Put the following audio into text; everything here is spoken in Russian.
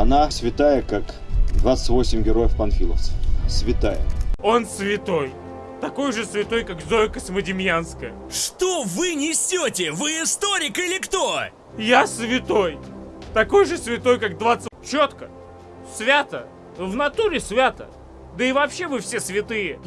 Она святая, как 28 героев панфиловцев. Святая. Он святой. Такой же святой, как Зоя Космодемьянская. Что вы несете? Вы историк или кто? Я святой. Такой же святой, как 20... Четко. Свято. В натуре свято. Да и вообще вы все святые.